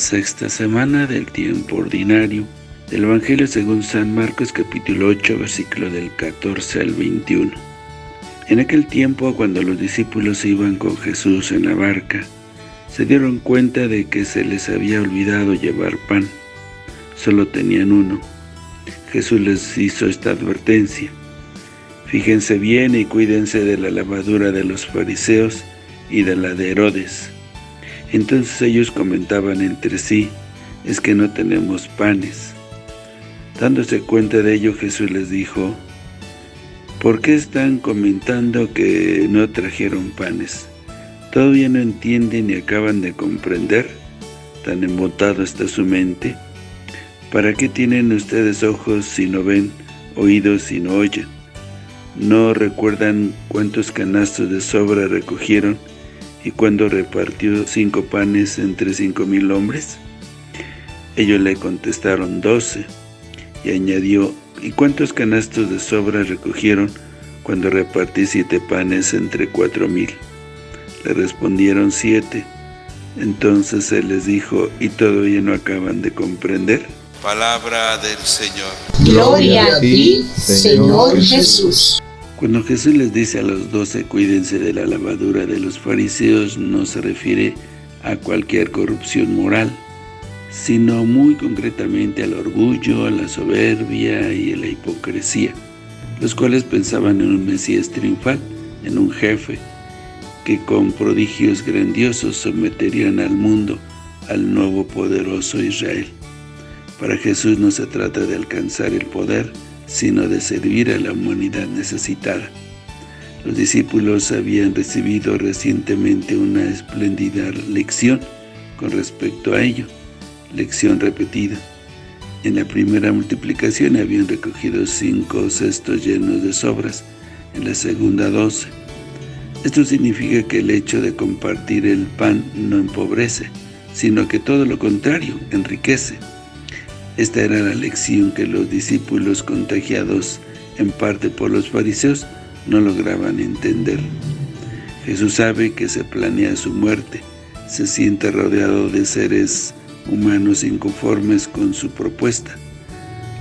sexta semana del tiempo ordinario del Evangelio según San Marcos capítulo 8 versículo del 14 al 21. En aquel tiempo cuando los discípulos iban con Jesús en la barca, se dieron cuenta de que se les había olvidado llevar pan. Solo tenían uno. Jesús les hizo esta advertencia. Fíjense bien y cuídense de la lavadura de los fariseos y de la de Herodes. Entonces ellos comentaban entre sí, es que no tenemos panes. Dándose cuenta de ello, Jesús les dijo, ¿por qué están comentando que no trajeron panes? ¿Todavía no entienden y acaban de comprender? ¿Tan embotado está su mente? ¿Para qué tienen ustedes ojos si no ven, oídos si no oyen? ¿No recuerdan cuántos canastos de sobra recogieron y cuando repartió cinco panes entre cinco mil hombres? Ellos le contestaron doce, y añadió, ¿y cuántos canastos de sobra recogieron cuando repartí siete panes entre cuatro mil? Le respondieron siete. Entonces él les dijo, ¿y todavía no acaban de comprender? Palabra del Señor. Gloria a ti, Señor Jesús. Cuando Jesús les dice a los doce, cuídense de la lavadura de los fariseos, no se refiere a cualquier corrupción moral, sino muy concretamente al orgullo, a la soberbia y a la hipocresía, los cuales pensaban en un Mesías triunfal, en un jefe, que con prodigios grandiosos someterían al mundo al nuevo poderoso Israel. Para Jesús no se trata de alcanzar el poder, sino de servir a la humanidad necesitada. Los discípulos habían recibido recientemente una espléndida lección con respecto a ello, lección repetida. En la primera multiplicación habían recogido cinco cestos llenos de sobras, en la segunda doce. Esto significa que el hecho de compartir el pan no empobrece, sino que todo lo contrario, enriquece. Esta era la lección que los discípulos contagiados en parte por los fariseos no lograban entender. Jesús sabe que se planea su muerte, se siente rodeado de seres humanos inconformes con su propuesta.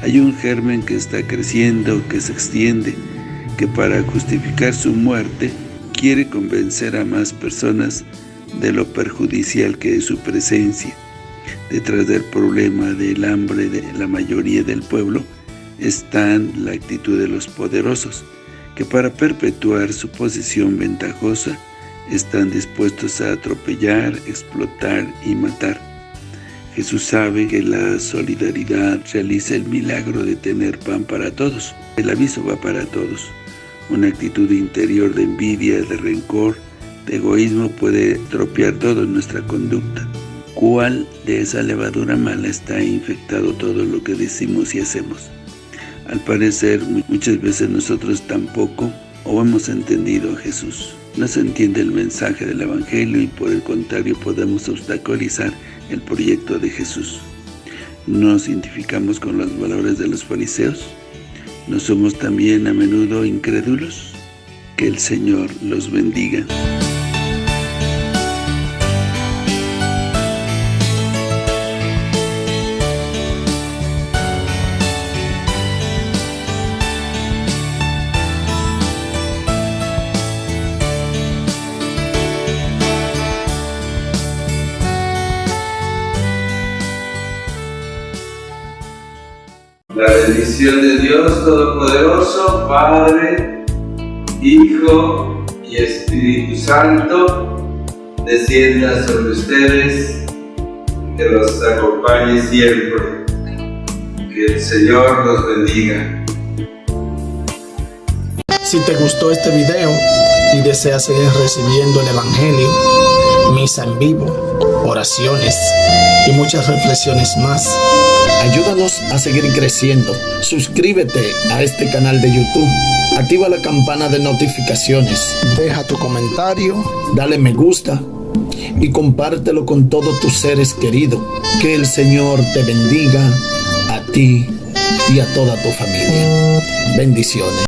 Hay un germen que está creciendo, que se extiende, que para justificar su muerte quiere convencer a más personas de lo perjudicial que es su presencia. Detrás del problema del hambre de la mayoría del pueblo está la actitud de los poderosos, que para perpetuar su posición ventajosa están dispuestos a atropellar, explotar y matar. Jesús sabe que la solidaridad realiza el milagro de tener pan para todos. El aviso va para todos. Una actitud interior de envidia, de rencor, de egoísmo puede tropear toda nuestra conducta. ¿Cuál de esa levadura mala está infectado todo lo que decimos y hacemos? Al parecer, muchas veces nosotros tampoco o hemos entendido a Jesús. No se entiende el mensaje del Evangelio y por el contrario podemos obstaculizar el proyecto de Jesús. ¿Nos identificamos con los valores de los fariseos? ¿No somos también a menudo incrédulos? Que el Señor los bendiga. La bendición de Dios Todopoderoso, Padre, Hijo y Espíritu Santo, descienda sobre ustedes, que los acompañe siempre. Que el Señor los bendiga. Si te gustó este video y deseas seguir recibiendo el Evangelio, misa en vivo, oraciones y muchas reflexiones más, Ayúdanos a seguir creciendo. Suscríbete a este canal de YouTube. Activa la campana de notificaciones. Deja tu comentario. Dale me gusta. Y compártelo con todos tus seres queridos. Que el Señor te bendiga a ti y a toda tu familia. Bendiciones.